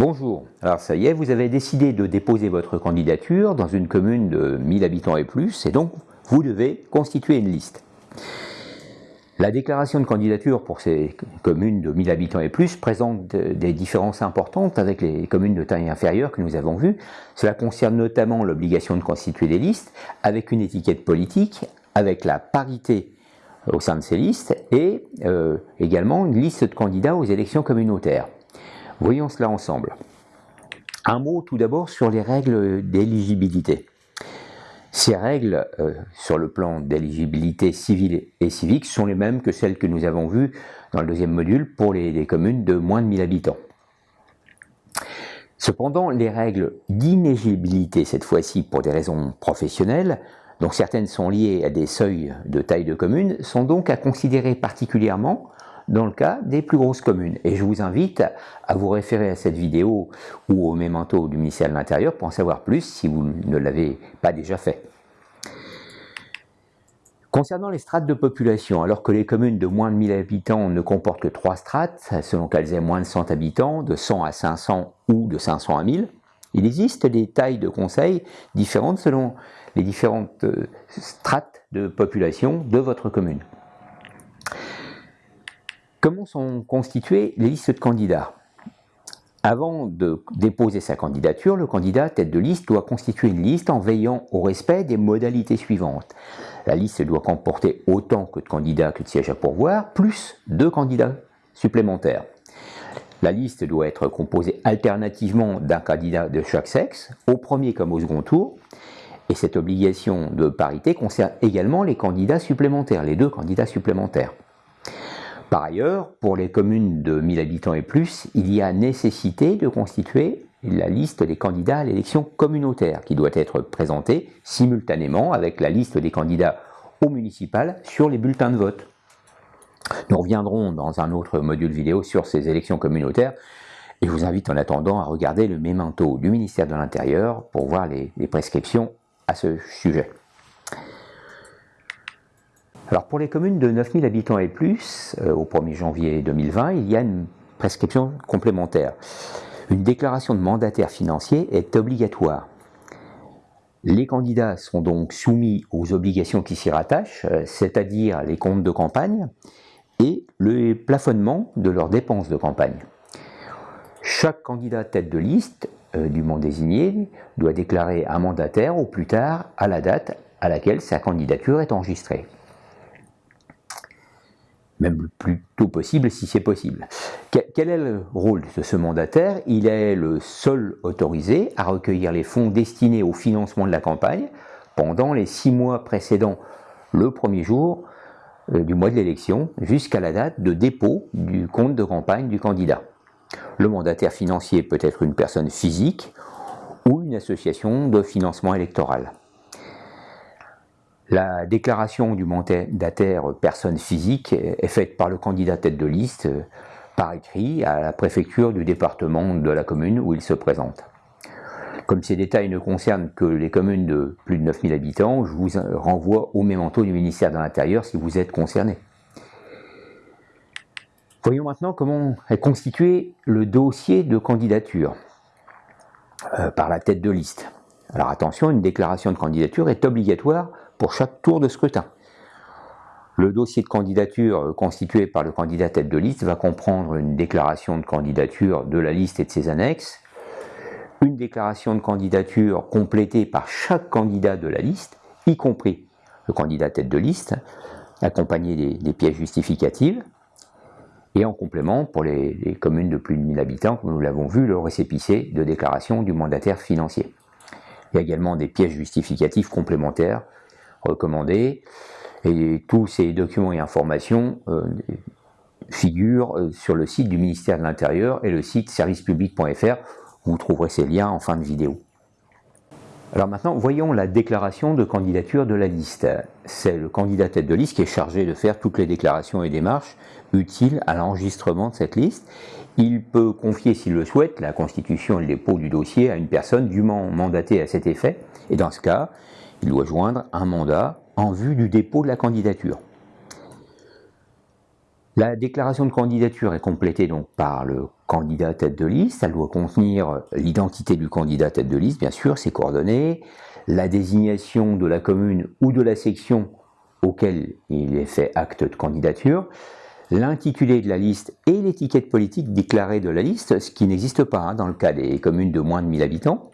Bonjour, alors ça y est, vous avez décidé de déposer votre candidature dans une commune de 1000 habitants et plus, et donc vous devez constituer une liste. La déclaration de candidature pour ces communes de 1000 habitants et plus présente des différences importantes avec les communes de taille inférieure que nous avons vues. Cela concerne notamment l'obligation de constituer des listes avec une étiquette politique, avec la parité au sein de ces listes et euh, également une liste de candidats aux élections communautaires. Voyons cela ensemble. Un mot tout d'abord sur les règles d'éligibilité. Ces règles, euh, sur le plan d'éligibilité civile et civique, sont les mêmes que celles que nous avons vues dans le deuxième module pour les, les communes de moins de 1000 habitants. Cependant, les règles d'inéligibilité, cette fois-ci pour des raisons professionnelles, dont certaines sont liées à des seuils de taille de commune, sont donc à considérer particulièrement dans le cas des plus grosses communes. Et je vous invite à vous référer à cette vidéo ou au mémento du ministère de l'Intérieur pour en savoir plus si vous ne l'avez pas déjà fait. Concernant les strates de population, alors que les communes de moins de 1000 habitants ne comportent que trois strates, selon qu'elles aient moins de 100 habitants, de 100 à 500 ou de 500 à 1000, il existe des tailles de conseils différentes selon les différentes euh, strates de population de votre commune. Comment sont constituées les listes de candidats? Avant de déposer sa candidature, le candidat tête de liste doit constituer une liste en veillant au respect des modalités suivantes. La liste doit comporter autant que de candidats que de sièges à pourvoir, plus deux candidats supplémentaires. La liste doit être composée alternativement d'un candidat de chaque sexe, au premier comme au second tour, et cette obligation de parité concerne également les candidats supplémentaires, les deux candidats supplémentaires. Par ailleurs, pour les communes de 1000 habitants et plus, il y a nécessité de constituer la liste des candidats à l'élection communautaire qui doit être présentée simultanément avec la liste des candidats au municipal sur les bulletins de vote. Nous reviendrons dans un autre module vidéo sur ces élections communautaires et je vous invite en attendant à regarder le mémento du ministère de l'Intérieur pour voir les prescriptions à ce sujet. Alors pour les communes de 9000 habitants et plus, euh, au 1er janvier 2020, il y a une prescription complémentaire. Une déclaration de mandataire financier est obligatoire. Les candidats sont donc soumis aux obligations qui s'y rattachent, euh, c'est-à-dire les comptes de campagne et le plafonnement de leurs dépenses de campagne. Chaque candidat tête de liste euh, du monde désigné doit déclarer un mandataire au plus tard à la date à laquelle sa candidature est enregistrée même le plus tôt possible si c'est possible. Quel est le rôle de ce mandataire? Il est le seul autorisé à recueillir les fonds destinés au financement de la campagne pendant les six mois précédant le premier jour euh, du mois de l'élection jusqu'à la date de dépôt du compte de campagne du candidat. Le mandataire financier peut être une personne physique ou une association de financement électoral. La déclaration du mandataire personne physique est faite par le candidat tête de liste par écrit à la préfecture du département de la commune où il se présente. Comme ces détails ne concernent que les communes de plus de 9000 habitants, je vous renvoie au mémento du ministère de l'Intérieur si vous êtes concerné. Voyons maintenant comment est constitué le dossier de candidature euh, par la tête de liste. Alors attention, une déclaration de candidature est obligatoire pour chaque tour de scrutin. Le dossier de candidature constitué par le candidat tête de liste va comprendre une déclaration de candidature de la liste et de ses annexes, une déclaration de candidature complétée par chaque candidat de la liste, y compris le candidat tête de liste, accompagné des, pièces justificatives, et en complément, pour les, les, communes de plus de 1000 habitants, comme nous l'avons vu, le récépissé de déclaration du mandataire financier. Il y a également des pièces justificatives complémentaires recommandé Et tous ces documents et informations euh, figurent euh, sur le site du ministère de l'Intérieur et le site servicepublic.fr. Vous trouverez ces liens en fin de vidéo. Alors maintenant, voyons la déclaration de candidature de la liste. C'est le candidat tête de liste qui est chargé de faire toutes les déclarations et démarches utiles à l'enregistrement de cette liste. Il peut confier, s'il le souhaite, la constitution et le dépôt du dossier à une personne dûment mandatée à cet effet. Et dans ce cas, il doit joindre un mandat en vue du dépôt de la candidature. La déclaration de candidature est complétée donc par le candidat tête de liste. Elle doit contenir l'identité du candidat tête de liste, bien sûr, ses coordonnées, la désignation de la commune ou de la section auquel il est fait acte de candidature, l'intitulé de la liste et l'étiquette politique déclarée de la liste, ce qui n'existe pas hein, dans le cas des communes de moins de 1000 habitants,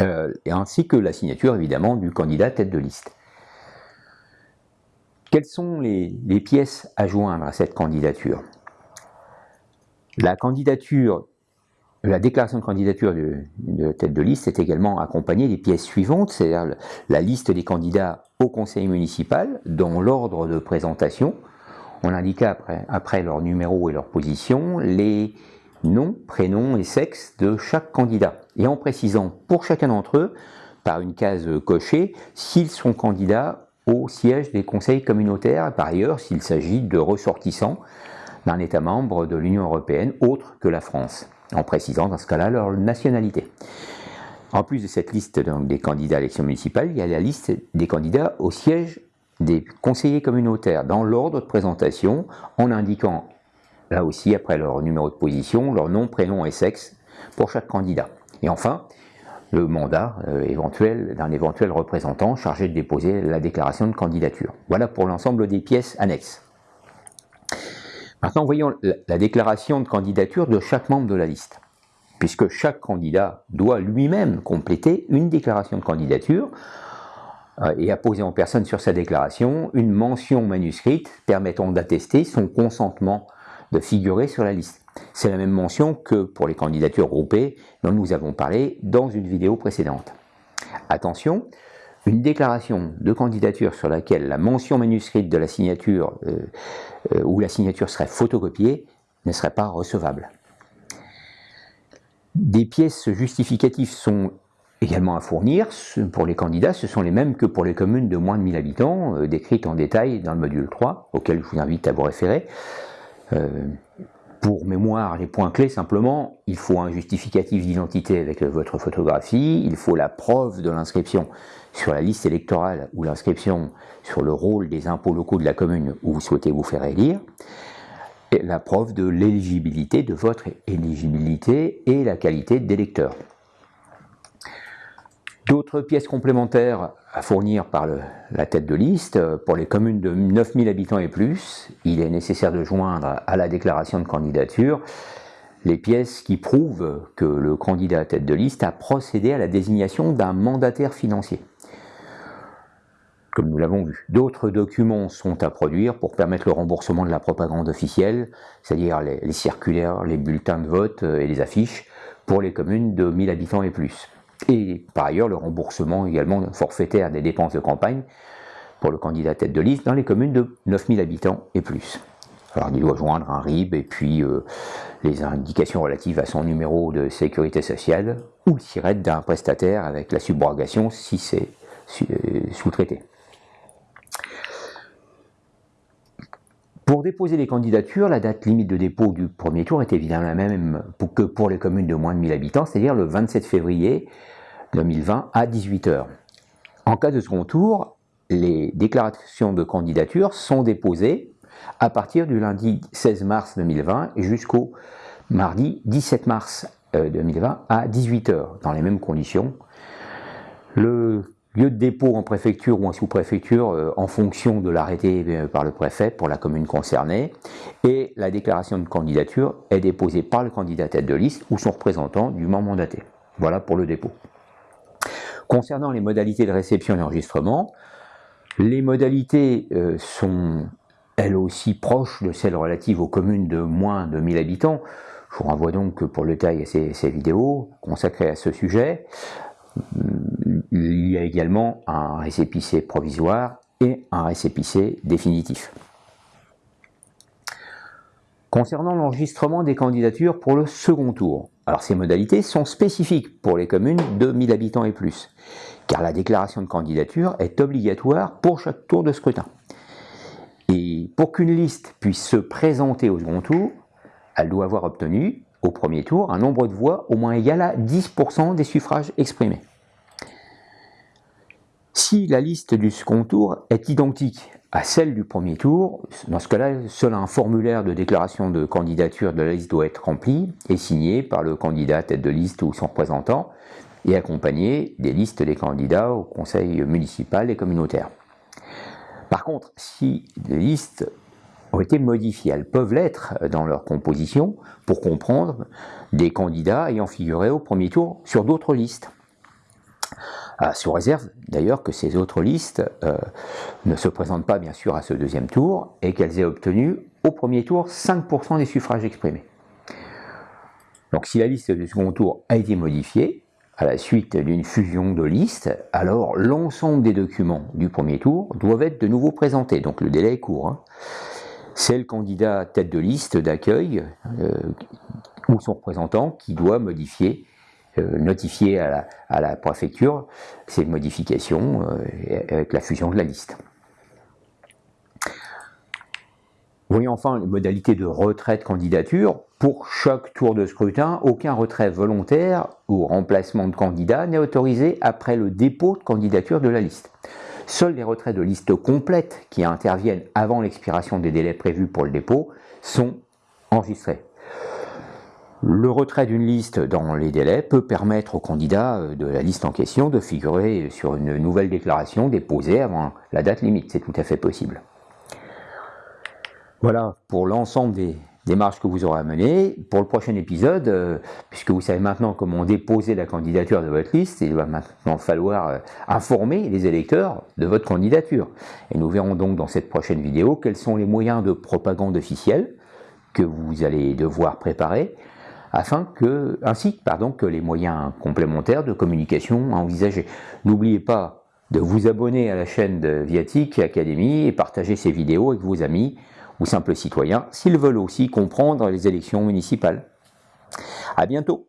euh, ainsi que la signature évidemment du candidat tête de liste. Quelles sont les, pièces à joindre à cette candidature? La candidature, la déclaration de candidature de, tête de liste est également accompagnée des pièces suivantes, c'est-à-dire la liste des candidats au conseil municipal, dont l'ordre de présentation. On indique après, après leur numéro et leur position les noms, prénoms et sexes de chaque candidat, et en précisant pour chacun d'entre eux, par une case cochée, s'ils sont candidats au siège des conseils communautaires, par ailleurs s'il s'agit de ressortissants d'un État membre de l'Union européenne autre que la France, en précisant dans ce cas-là leur nationalité. En plus de cette liste des candidats à l'élection municipale, il y a la liste des candidats au siège des conseillers communautaires dans l'ordre de présentation en indiquant là aussi après leur numéro de position, leur nom, prénom et sexe pour chaque candidat. Et enfin, le mandat euh, éventuel d'un éventuel représentant chargé de déposer la déclaration de candidature. Voilà pour l'ensemble des pièces annexes. Maintenant, voyons la déclaration de candidature de chaque membre de la liste, puisque chaque candidat doit lui-même compléter une déclaration de candidature euh, et apposer en personne sur sa déclaration une mention manuscrite permettant d'attester son consentement de figurer sur la liste. C'est la même mention que pour les candidatures groupées dont nous avons parlé dans une vidéo précédente. Attention, une déclaration de candidature sur laquelle la mention manuscrite de la signature euh, euh, ou la signature serait photocopiée ne serait pas recevable. Des pièces justificatives sont également à fournir pour les candidats, ce sont les mêmes que pour les communes de moins de 1000 habitants, euh, décrites en détail dans le module 3, auquel je vous invite à vous référer. Pour mémoire, les points clés simplement, il faut un justificatif d'identité avec votre photographie, il faut la preuve de l'inscription sur la liste électorale ou l'inscription sur le rôle des impôts locaux de la commune où vous souhaitez vous faire élire, la preuve de l'éligibilité, de votre éligibilité et la qualité d'électeur. D'autres pièces complémentaires à fournir par la tête de liste, pour les communes de 9000 habitants et plus, il est nécessaire de joindre à la déclaration de candidature les pièces qui prouvent que le candidat à tête de liste a procédé à la désignation d'un mandataire financier. Comme nous l'avons vu, d'autres documents sont à produire pour permettre le remboursement de la propagande officielle, c'est-à-dire les, les circulaires, les bulletins de vote et les affiches pour les communes de 1000 habitants et plus et par ailleurs le remboursement également forfaitaire des dépenses de campagne pour le candidat tête de liste dans les communes de 9000 habitants et plus. Alors il doit joindre un RIB et puis euh, les indications relatives à son numéro de sécurité sociale ou le SIRET d'un prestataire avec la subrogation si c'est euh, sous-traité. Pour déposer les candidatures, la date limite de dépôt du premier tour est évidemment la même que pour les communes de moins de 1000 habitants, c'est-à-dire le 27 février 2020 à 18h. En cas de second tour, les déclarations de candidature sont déposées à partir du lundi 16 mars 2020 jusqu'au mardi 17 mars 2020 euh, à 18h, dans les mêmes conditions. Lieu de dépôt en préfecture ou en sous-préfecture euh, en fonction de l'arrêté euh, par le préfet pour la commune concernée et la déclaration de candidature est déposée par le candidat tête de liste ou son représentant du membre mandaté. Voilà pour le dépôt. Concernant les modalités de réception et d'enregistrement, les modalités euh, sont elles aussi proches de celles relatives aux communes de moins de 1000 habitants. Je vous renvoie donc pour le détail à ces vidéos consacrées à ce sujet. Il y a également un récépissé provisoire et un récépissé définitif. Concernant l'enregistrement des candidatures pour le second tour, alors ces modalités sont spécifiques pour les communes de 1000 habitants et plus, car la déclaration de candidature est obligatoire pour chaque tour de scrutin. Et pour qu'une liste puisse se présenter au second tour, elle doit avoir obtenu au premier tour un nombre de voix au moins égal à 10% des suffrages exprimés. Si la liste du second tour est identique à celle du premier tour, dans ce cas-là, seul un formulaire de déclaration de candidature de la liste doit être rempli et signé par le candidat tête de liste ou son représentant et accompagné des listes des candidats au conseil municipal et communautaire. Par contre, si les listes ont été modifiées, elles peuvent l'être dans leur composition pour comprendre des candidats ayant figuré au premier tour sur d'autres listes. Ah, sous réserve d'ailleurs que ces autres listes euh, ne se présentent pas bien sûr à ce deuxième tour et qu'elles aient obtenu au premier tour 5% des suffrages exprimés. Donc si la liste du second tour a été modifiée, à la suite d'une fusion de listes, alors l'ensemble des documents du premier tour doivent être de nouveau présentés, donc le délai est court. Hein. C'est le candidat tête de liste d'accueil euh, ou son représentant qui doit modifier, euh, notifier à la, préfecture ces modifications euh, avec la fusion de la liste. Voyons enfin les modalités de retrait de candidature. Pour chaque tour de scrutin, aucun retrait volontaire ou remplacement de candidat n'est autorisé après le dépôt de candidature de la liste. Seuls les retraits de liste complètes qui interviennent avant l'expiration des délais prévus pour le dépôt sont enregistrés. Le retrait d'une liste dans les délais peut permettre au candidat de la liste en question de figurer sur une nouvelle déclaration déposée avant la date limite. C'est tout à fait possible. Voilà pour l'ensemble des démarches que vous aurez à mener. Pour le prochain épisode, euh, puisque vous savez maintenant comment déposer la candidature de votre liste, il va maintenant falloir euh, informer les électeurs de votre candidature. Et nous verrons donc dans cette prochaine vidéo quels sont les moyens de propagande officielle que vous allez devoir préparer, afin que, ainsi pardon, que les moyens complémentaires de communication à envisager. N'oubliez pas de vous abonner à la chaîne de Viatic Academy et partager ces vidéos avec vos amis ou simples citoyens s'ils veulent aussi comprendre les élections municipales. À bientôt